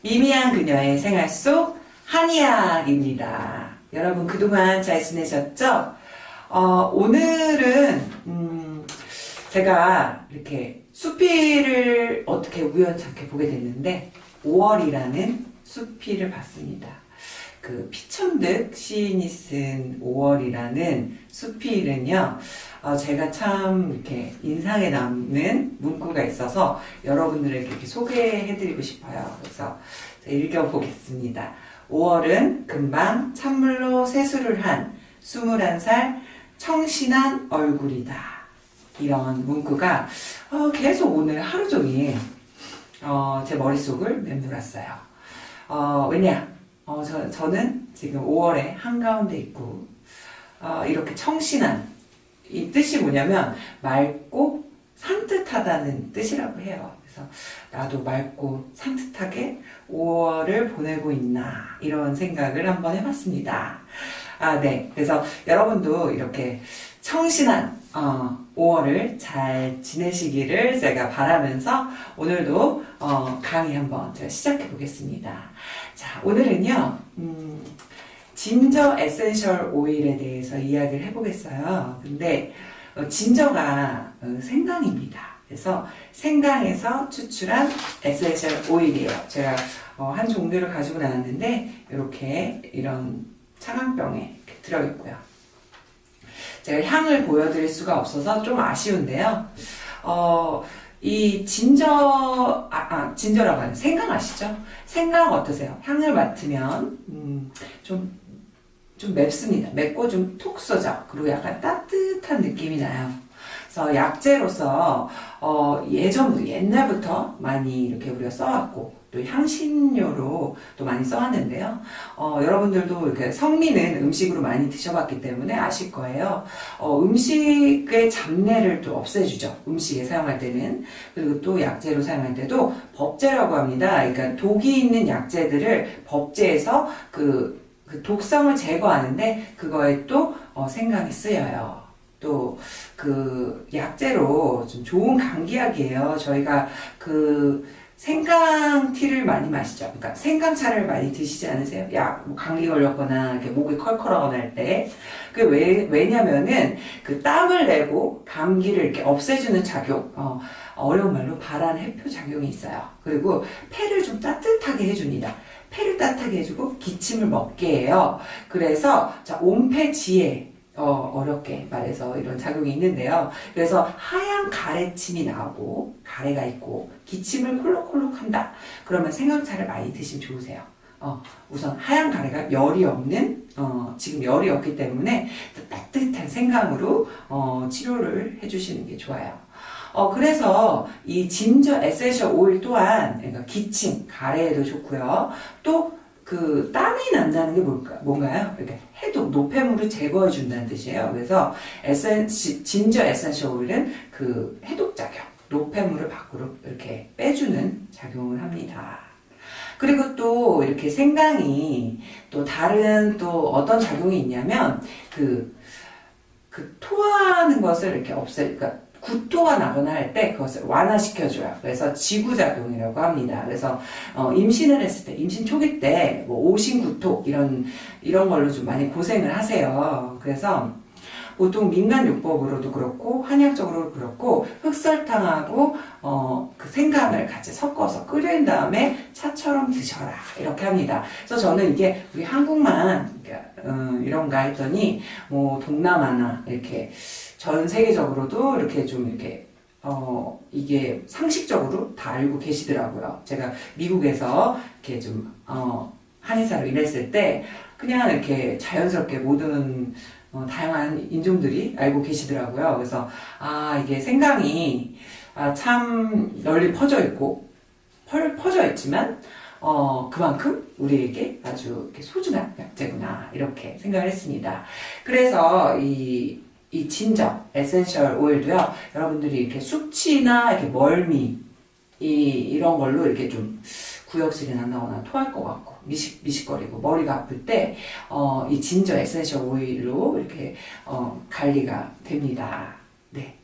미미한 그녀의 생활 속 한이야입니다. 여러분 그동안 잘 지내셨죠? 어, 오늘은 음, 제가 이렇게 수필을 어떻게 우연찮게 보게 됐는데 5월이라는 수필을 봤습니다. 그 피천득 시인이 쓴 5월이라는 수필은요, 어, 제가 참 이렇게 인상에 남는 문구가 있어서 여러분들에게 이렇게 소개해드리고 싶어요. 그래서 읽어보겠습니다. 5월은 금방 찬물로 세수를 한 21살 청신한 얼굴이다. 이런 문구가 어, 계속 오늘 하루 종일 어, 제 머릿속을 맴돌았어요. 어, 왜냐? 어, 저, 저는 지금 5월에 한가운데 있고, 어, 이렇게 청신한, 이 뜻이 뭐냐면, 맑고 산뜻하다는 뜻이라고 해요. 그래서 나도 맑고 산뜻하게 5월을 보내고 있나, 이런 생각을 한번 해봤습니다. 아, 네. 그래서 여러분도 이렇게 청신한, 어, 5월을 잘 지내시기를 제가 바라면서 오늘도 어, 강의 한번 제가 시작해 보겠습니다. 자, 오늘은요, 음, ginger essential 오일에 대해서 이야기를 해보겠어요. 근데 어, 진저가 어, 생강입니다. 그래서 생강에서 추출한 essential 오일이에요. 제가 어, 한 종류를 가지고 나왔는데 이렇게 이런 차광병에 들어있고요. 제가 향을 보여드릴 수가 없어서 좀 아쉬운데요. 어, 이 진저, 아, 아 진저라고 하는 생강 아시죠? 생강 어떠세요? 향을 맡으면, 음, 좀, 좀 맵습니다. 맵고 좀 톡 쏘죠? 그리고 약간 따뜻한 느낌이 나요. 그래서 약재로서, 어, 예전부터, 옛날부터 많이 이렇게 우리가 써왔고, 또 향신료로 또 많이 써왔는데요. 어, 여러분들도 이렇게 성미는 음식으로 많이 드셔봤기 때문에 아실 거예요. 어, 음식의 잡내를 또 없애주죠. 음식에 사용할 때는. 그리고 또 약재로 사용할 때도 법제라고 합니다. 그러니까 독이 있는 약재들을 법제해서 그, 그 독성을 제거하는데 그거에 또 어, 생강이 쓰여요. 또 그 약재로 좀 좋은 감기약이에요. 저희가 그 생강티를 많이 마시죠. 그러니까 생강차를 많이 드시지 않으세요? 야, 뭐 감기 걸렸거나 이렇게 목이 컬컬하거나 할 때. 그 왜, 왜냐면은 그 땀을 내고 감기를 이렇게 없애주는 작용, 어, 어려운 말로 발한 해표 작용이 있어요. 그리고 폐를 좀 따뜻하게 해줍니다. 폐를 따뜻하게 해주고 기침을 먹게 해요. 그래서 자, 온폐 지혜 어, 어렵게 말해서 이런 작용이 있는데요. 그래서 하얀 가래침이 나오고 가래가 있고 기침을 콜록콜록 한다. 그러면 생강차를 많이 드시면 좋으세요. 어, 우선 하얀 가래가 열이 없는 어, 지금 열이 없기 때문에 따뜻한 생강으로 어, 치료를 해주시는 게 좋아요. 어, 그래서 이 ginger essential 오일 또한 그러니까 기침, 가래에도 좋고요. 또 그 땀이 난다는 게 뭘까, 뭔가요? 이렇게 해독, 노폐물을 제거해 준다는 뜻이에요. 그래서 에센 ginger essential 오일은 그 해독 작용, 노폐물을 밖으로 이렇게 빼주는 작용을 합니다. 그리고 또 이렇게 생강이 또 다른 또 어떤 작용이 있냐면 그, 그 토하는 것을 이렇게 없애, 그러니까 구토가 나거나 할 때 그것을 완화시켜줘요. 그래서 지구작용이라고 합니다. 그래서 어, 임신을 했을 때, 임신 초기 때 뭐 오신구토 이런 이런 걸로 좀 많이 고생을 하세요. 그래서 보통 민간요법으로도 그렇고 한약적으로도 그렇고 흑설탕하고 어, 그 생강을 같이 섞어서 끓인 다음에 차처럼 드셔라 이렇게 합니다. 그래서 저는 이게 우리 한국만 어, 이런가 했더니 뭐 동남아나 이렇게 전 세계적으로도 이렇게 좀 이렇게 어 이게 상식적으로 다 알고 계시더라고요. 제가 미국에서 이렇게 좀 어 한의사로 일했을 때 그냥 이렇게 자연스럽게 모든 어, 다양한 인종들이 알고 계시더라고요. 그래서 아 이게 생강이 아, 참 널리 퍼져 있고 펄, 퍼져 있지만 어, 그만큼 우리에게 아주 소중한 약재구나 이렇게 생각을 했습니다. 그래서 이, 이 ginger essential 오일도요 여러분들이 이렇게 숙취나 이렇게 멀미 이, 이런 걸로 이렇게 좀 구역질이 난다거나 토할 것 같고 미식, 미식거리고 머리가 아플 때, 어, 이 ginger essential 오일로 이렇게, 어, 관리가 됩니다. 네.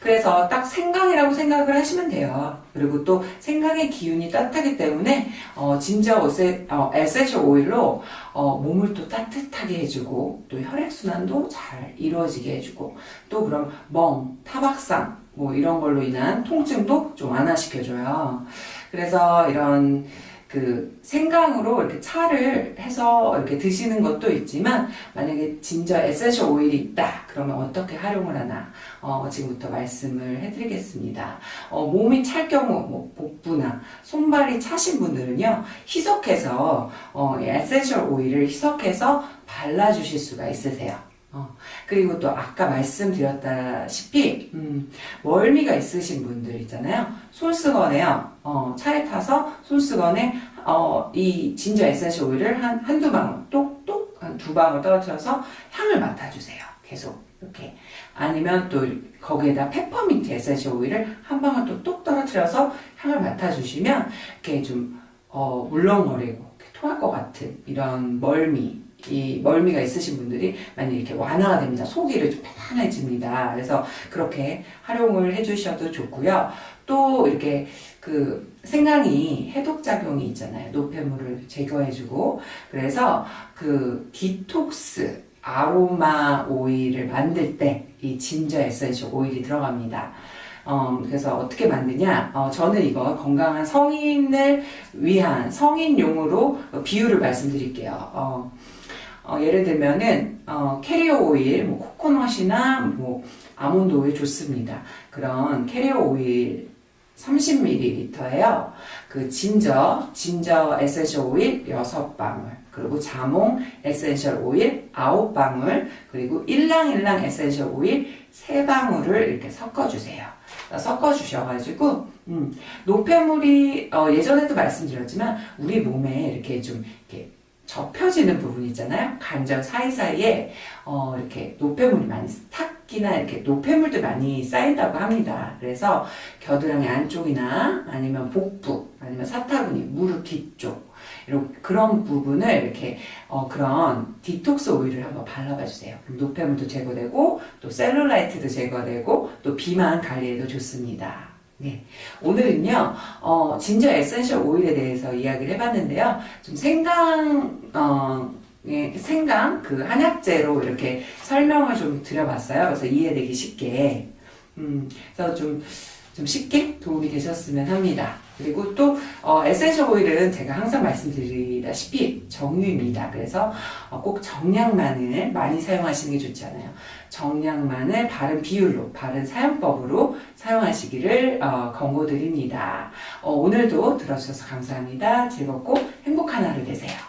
그래서 딱 생강이라고 생각을 하시면 돼요. 그리고 또 생강의 기운이 따뜻하기 때문에 어, ginger 오세, 어, essential 오일로 어, 몸을 또 따뜻하게 해주고 또 혈액순환도 잘 이루어지게 해주고 또 그럼 멍, 타박상 뭐 이런 걸로 인한 통증도 좀 완화시켜줘요. 그래서 이런 그 생강으로 이렇게 차를 해서 이렇게 드시는 것도 있지만 만약에 ginger essential 오일이 있다 그러면 어떻게 활용을 하나 어, 지금부터 말씀을 해드리겠습니다. 어, 몸이 찰 경우 뭐 복부나 손발이 차신 분들은요 희석해서 어, 이 essential 오일을 희석해서 발라주실 수가 있으세요. 어, 그리고 또 아까 말씀드렸다시피 음, 멀미가 있으신 분들 있잖아요. 손수건에요. 어, 차에 타서 손수건에 어, 이 ginger essential 오일을 한 한두 방울 똑똑 한 두 방울 떨어뜨려서 향을 맡아주세요. 계속 이렇게 아니면 또 거기에다 페퍼민트 essential 오일을 한 방울 또 똑 떨어뜨려서 향을 맡아주시면 이렇게 좀 어, 울렁거리고 토할 것 같은 이런 멀미 이 멀미가 있으신 분들이 많이 이렇게 완화가 됩니다. 속이 좀 편안해집니다. 그래서 그렇게 활용을 해주셔도 좋고요. 또 이렇게 그 생강이 해독 작용이 있잖아요. 노폐물을 제거해주고 그래서 그 디톡스 아로마 오일을 만들 때 이 ginger essential 오일이 들어갑니다. 어, 그래서 어떻게 만드냐? 어, 저는 이거 건강한 성인을 위한 성인용으로 비율을 말씀드릴게요. 어, 어, 예를 들면은 어, 캐리어 오일, 뭐 코코넛이나 뭐 아몬드 오일 좋습니다. 그런 캐리어 오일 30ml예요. 그 ginger, ginger essential 오일 6방울, 그리고 자몽 essential 오일 9방울, 그리고 일랑일랑 essential 오일 3방울을 이렇게 섞어주세요. 섞어주셔가지고, 음, 노폐물이, 어, 예전에도 말씀드렸지만, 우리 몸에 이렇게 좀, 이렇게 접혀지는 부분 있잖아요. 관절 사이사이에, 어, 이렇게 노폐물이 많이 탁기나 이렇게 노폐물도 많이 쌓인다고 합니다. 그래서 겨드랑이 안쪽이나 아니면 복부, 아니면 사타구니, 무릎 뒤쪽, 이런 그런 부분을 이렇게 어, 그런 디톡스 오일을 한번 발라봐 주세요. 노폐물도 제거되고 또 셀룰라이트도 제거되고 또 비만 관리에도 좋습니다. 네, 오늘은요 어, ginger essential 오일에 대해서 이야기를 해봤는데요. 좀 생강 어, 예, 생강 그 한약재로 이렇게 설명을 좀 드려봤어요. 그래서 이해되기 쉽게 음, 그래서 좀, 좀 쉽게 도움이 되셨으면 합니다. 그리고 또 어, essential 오일은 제가 항상 말씀드리다시피 정유입니다. 그래서 어, 꼭 정량만을 많이 사용하시는 게 좋지 않아요. 정량만을 바른 비율로, 바른 사용법으로 사용하시기를 어, 권고드립니다. 어, 오늘도 들어주셔서 감사합니다. 즐겁고 행복한 하루 되세요.